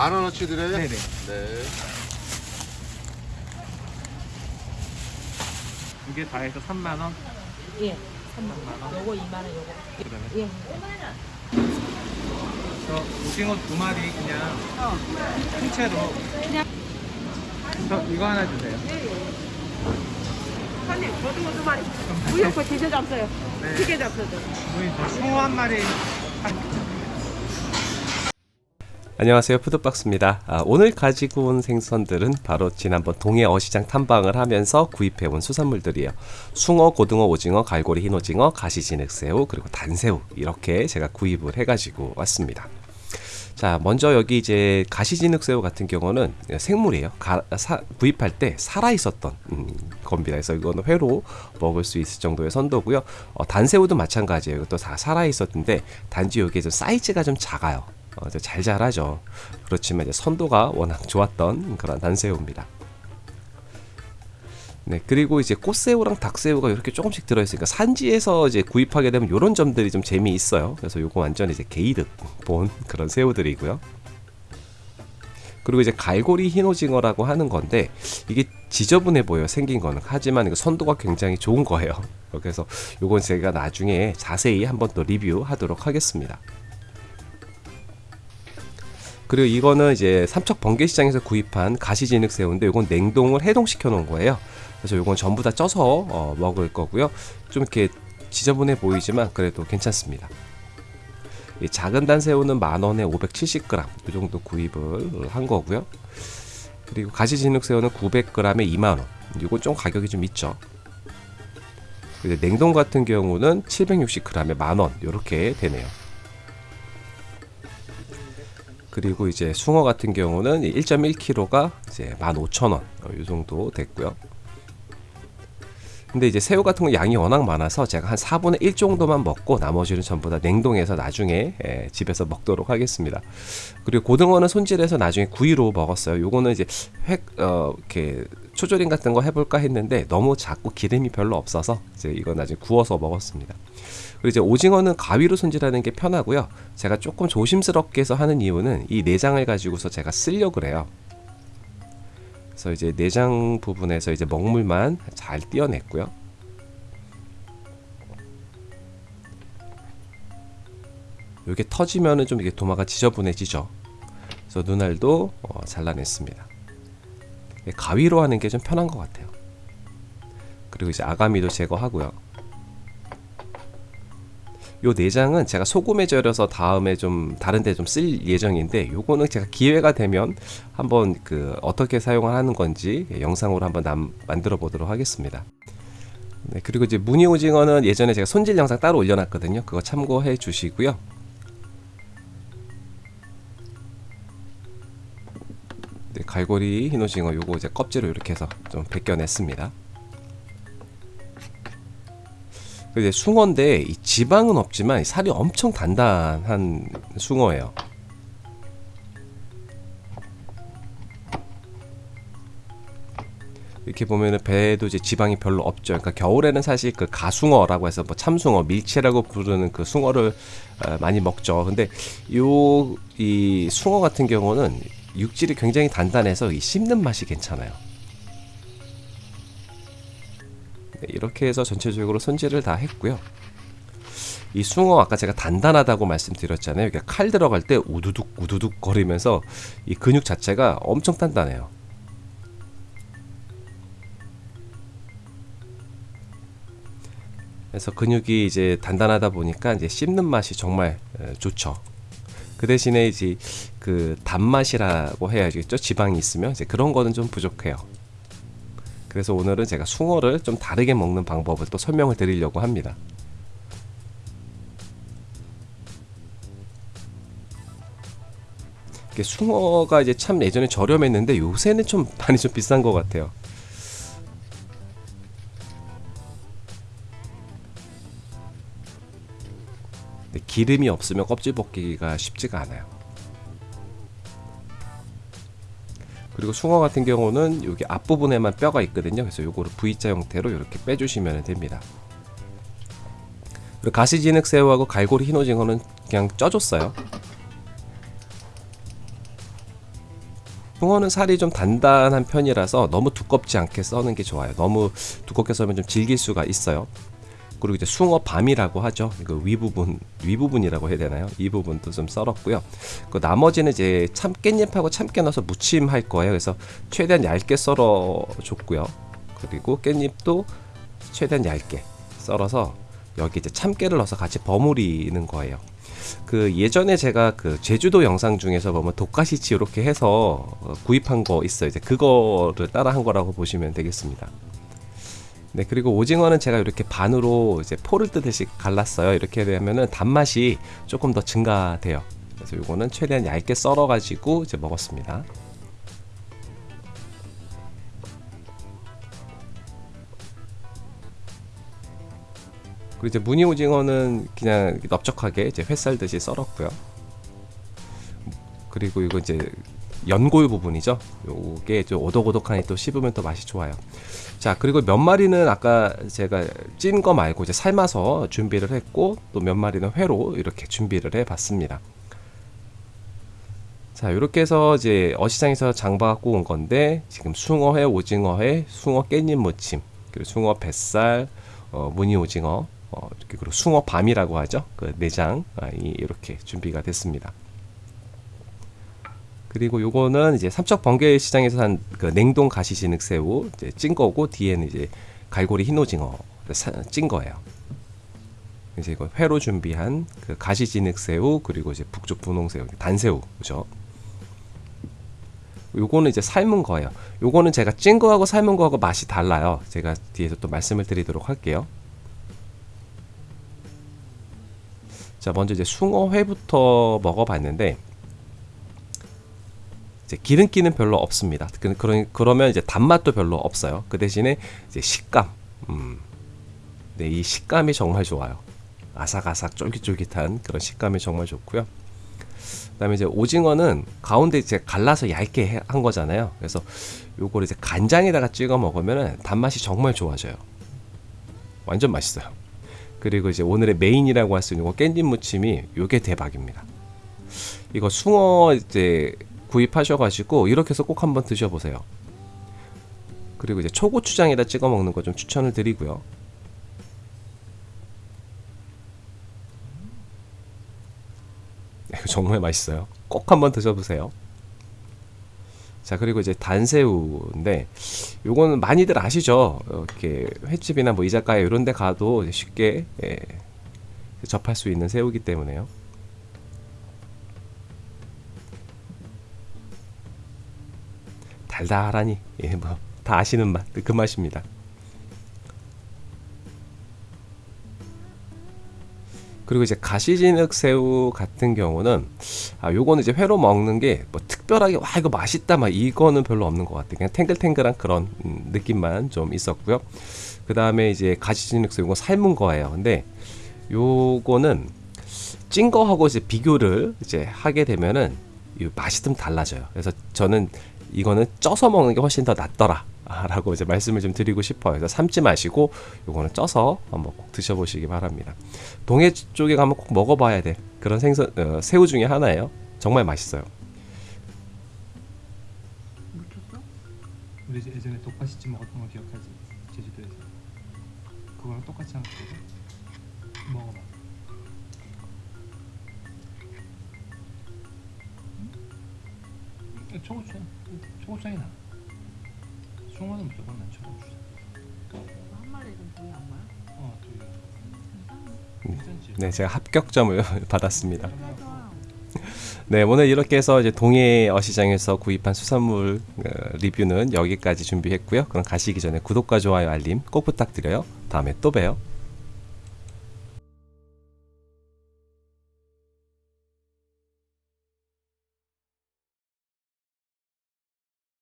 만 원어치 드려요? 네네. 네. 두개다 해서 3만 원. 예. 3만 원. 요거 2만 원 요거. 그다음에 예. 저 오징어 두 마리 그냥 어. 통째로. 그냥. 저 이거 하나 주세요. 사장님, 고등어 두 마리. 우유고 디저 잡어요. 네. 튀게 잡어요. 우리 저 숭어 한 마리. 안녕하세요. 푸드박스입니다. 아, 오늘 가지고 온 생선들은 바로 지난번 동해 어시장 탐방을 하면서 구입해온 수산물들이에요. 숭어, 고등어, 오징어, 갈고리, 흰오징어, 가시진액새우 그리고 단새우 이렇게 제가 구입을 해가지고 왔습니다. 자 먼저 여기 이제 가시진흙새우 같은 경우는 생물이에요. 가, 사, 구입할 때 살아있었던 음, 겁니다. 그래서 이거는 회로 먹을 수 있을 정도의 선도고요. 어, 단새우도 마찬가지예요. 이것도 다 살아있었는데 단지 여기 좀 사이즈가 좀 작아요 어, 이제 잘 자라죠 그렇지만 이제 선도가 워낙 좋았던 그런 단새우입니다 네, 그리고 이제 꽃새우랑 닭새우가 이렇게 조금씩 들어있으니까 산지에서 이제 구입하게 되면 이런 점들이 좀 재미있어요. 그래서 요거 완전 이제 게이득 본 그런 새우들이고요. 그리고 이제 갈고리 흰오징어라고 하는 건데 이게 지저분해 보여 요 생긴 거는 하지만 이거 선도가 굉장히 좋은 거예요. 그래서 요건 제가 나중에 자세히 한번 더 리뷰하도록 하겠습니다. 그리고 이거는 이제 삼척 번개시장에서 구입한 가시진흙 새우인데 이건 냉동을 해동시켜 놓은 거예요. 그래서 이건 전부 다 쪄서 어, 먹을 거고요. 좀 이렇게 지저분해 보이지만 그래도 괜찮습니다. 이 작은 단새우는 만 원에 570g 이 정도 구입을 한 거고요. 그리고 가시진흙 새우는 900g에 2만 원. 이건 좀 가격이 좀 있죠. 냉동 같은 경우는 760g에 만 원. 이렇게 되네요. 그리고 이제 숭어 같은 경우는 1.1kg가 이제 15,000원 어, 이 정도 됐고요. 근데 이제 새우 같은 거 양이 워낙 많아서 제가 한 4분의 1 정도만 먹고 나머지는 전부 다 냉동해서 나중에 예, 집에서 먹도록 하겠습니다. 그리고 고등어는 손질해서 나중에 구이로 먹었어요. 요거는 이제 획, 어, 이렇게 초조림 같은 거 해볼까 했는데 너무 작고 기름이 별로 없어서 이제 이건 나중에 구워서 먹었습니다. 그리고 이제 오징어는 가위로 손질하는 게 편하고요. 제가 조금 조심스럽게 해서 하는 이유는 이 내장을 가지고서 제가 쓰려고 그래요. 그래서 이제 내장 부분에서 이제 먹물만 잘 떼어냈고요. 이게 터지면은 좀 이게 도마가 지저분해지죠. 그래서 눈알도 어, 잘라냈습니다. 가위로 하는 게 좀 편한 것 같아요. 그리고 이제 아가미도 제거하고요. 요 내장은 제가 소금에 절여서 다음에 좀 다른데 좀 쓸 예정인데 요거는 제가 기회가 되면 한번 그 어떻게 사용을 하는 건지 영상으로 한번 남, 만들어 보도록 하겠습니다. 네, 그리고 이제 무늬 오징어는 예전에 제가 손질 영상 따로 올려놨거든요. 그거 참고해 주시고요. 네, 갈고리 흰 오징어 요거 이제 껍질을 이렇게 해서 좀 벗겨냈습니다. 이제 숭어인데 이 지방은 없지만 살이 엄청 단단한 숭어예요. 이렇게 보면은 배에도 이제 지방이 별로 없죠. 그러니까 겨울에는 사실 그 가숭어라고 해서 뭐 참숭어, 밀치라고 부르는 그 숭어를 어, 많이 먹죠. 근데 요 이 숭어 같은 경우는 육질이 굉장히 단단해서 이 씹는 맛이 괜찮아요. 네, 이렇게 해서 전체적으로 손질을 다 했고요. 이 숭어 아까 제가 단단하다고 말씀드렸잖아요. 이게 칼 들어갈 때 우두둑 우두둑 거리면서 이 근육 자체가 엄청 단단해요. 그래서 근육이 이제 단단하다 보니까 이제 씹는 맛이 정말 좋죠. 그 대신에 이제 그 단맛이라고 해야겠죠. 지방이 있으면 이제 그런 거는 좀 부족해요. 그래서 오늘은 제가 숭어를 좀 다르게 먹는 방법을 또 설명을 드리려고 합니다. 숭어가 이제 참 예전에 저렴했는데 요새는 좀 많이 좀 비싼 것 같아요. 기름이 없으면 껍질 벗기기가 쉽지가 않아요. 그리고 숭어 같은 경우는 여기 앞부분에만 뼈가 있거든요. 그래서 요거를 V자 형태로 이렇게 빼주시면 됩니다. 그리고 가시진흙 새우하고 갈고리 흰오징어는 그냥 쪄줬어요. 붕어는 살이 좀 단단한 편이라서 너무 두껍지 않게 써는 게 좋아요. 너무 두껍게 썰면 좀 질길 수가 있어요. 그리고 이제 숭어 밤이라고 하죠. 이거 윗부분 윗부분이라고 해야 되나요? 이 부분도 좀 썰었고요. 그 나머지는 이제 참 깻잎하고 참깨 넣어서 무침 할 거예요. 그래서 최대한 얇게 썰어 줬고요. 그리고 깻잎도 최대한 얇게 썰어서 여기 이제 참깨를 넣어서 같이 버무리는 거예요. 그 예전에 제가 그 제주도 영상 중에서 보면 독가시치 이렇게 해서 어, 구입한 거 있어요. 이제 그거를 따라 한 거라고 보시면 되겠습니다. 네, 그리고 오징어는 제가 이렇게 반으로 이제 포를 뜨듯이 갈랐어요. 이렇게 되면은 단맛이 조금 더 증가돼요. 그래서 이거는 최대한 얇게 썰어 가지고 이제 먹었습니다. 그리고 이제 무늬 오징어는 그냥 넓적하게 이제 회 썰듯이 썰었고요. 그리고 이거 이제 연골 부분이죠. 요게 좀 오독오독하니 또 씹으면 또 맛이 좋아요. 자, 그리고 몇 마리는 아까 제가 찐 거 말고 이제 삶아서 준비를 했고 또 몇 마리는 회로 이렇게 준비를 해 봤습니다. 자, 이렇게 해서 이제 어시장에서 장봐 갖고 온 건데 지금 숭어회, 오징어회, 숭어 깻잎 무침, 그리고 숭어 뱃살, 어, 무늬 오징어, 어, 이렇게 그리고 숭어 밤이라고 하죠. 그 내장 아, 이- 이렇게 준비가 됐습니다. 그리고 요거는 이제 삼척 번개 시장에서 산 그 냉동 가시 진흙 새우 이제 찐 거고 뒤에는 이제 갈고리 흰 오징어 사- 찐 거예요. 이제 이거 회로 준비한 그 가시 진흙 새우 그리고 이제 북쪽 분홍 새우 단새우 그죠? 요거는 이제 삶은 거예요. 요거는 제가 찐 거하고 삶은 거하고 맛이 달라요. 제가 뒤에서 또 말씀을 드리도록 할게요. 자, 먼저 이제 숭어회부터 먹어봤는데 이제 기름기는 별로 없습니다. 그- 그러, 그러면 이제 단맛도 별로 없어요. 그 대신에 이제 식감, 음, 네, 이 식감이 정말 좋아요. 아삭아삭 쫄깃쫄깃한 그런 식감이 정말 좋고요. 그다음에 이제 오징어는 가운데 이제 갈라서 얇게 해- 한 거잖아요. 그래서 요걸 이제 간장에다가 찍어 먹으면 단맛이 정말 좋아져요. 완전 맛있어요. 그리고 이제 오늘의 메인이라고 할 수 있는 거 깻잎 무침이 요게 대박입니다. 이거 숭어 이제 구입하셔가지고 이렇게 해서 꼭 한번 드셔보세요. 그리고 이제 초고추장에다 찍어 먹는 거 좀 추천을 드리고요. 정말 맛있어요. 꼭 한번 드셔보세요. 자 그리고 이제 단새우인데 요거는 많이들 아시죠? 이렇게 횟집이나 뭐 이자카야 이런 데 가도 쉽게 예, 접할 수 있는 새우기 때문에요. 달달하니 예, 뭐 다 아시는 맛 그 맛입니다. 그리고 이제 가시진흙 새우 같은 경우는 아 요거는 이제 회로 먹는 게 뭐 특별하게 와 이거 맛있다 막 이거는 별로 없는 것 같아요. 그냥 탱글탱글한 그런 음, 느낌만 좀 있었고요. 그 다음에 이제 가시진흙 새우 이거 삶은 거예요. 근데 요거는 찐 거하고 이제 비교를 이제 하게 되면은 이 맛이 좀 달라져요. 그래서 저는 이거는 쪄서 먹는 게 훨씬 더 낫더라. 라고 이제 말씀을 좀 드리고 싶어요. 그래서 삶지 마시고 요거는 쪄서 한번 꼭 드셔보시기 바랍니다. 동해 쪽에 가면 꼭 먹어봐야 될 그런 생선 어, 새우 중에 하나예요. 정말 맛있어요. 우리 예전에 독바시찜 먹었던 거 기억하지? 제주도에서 그거랑 똑같이 한 거거든. 먹어봐. 초고추장, 초고추장이 나. 숭어는 무조건 난 초고추장. 한 마리 좀 구이 한 거야? 어, 두 개. 괜찮지? 네, 제가 합격점을 받았습니다. 네, 오늘 이렇게 해서 이제 동해 어시장에서 구입한 수산물 어, 리뷰는 여기까지 준비했고요. 그럼 가시기 전에 구독과 좋아요, 알림 꼭 부탁드려요. 다음에 또 봬요.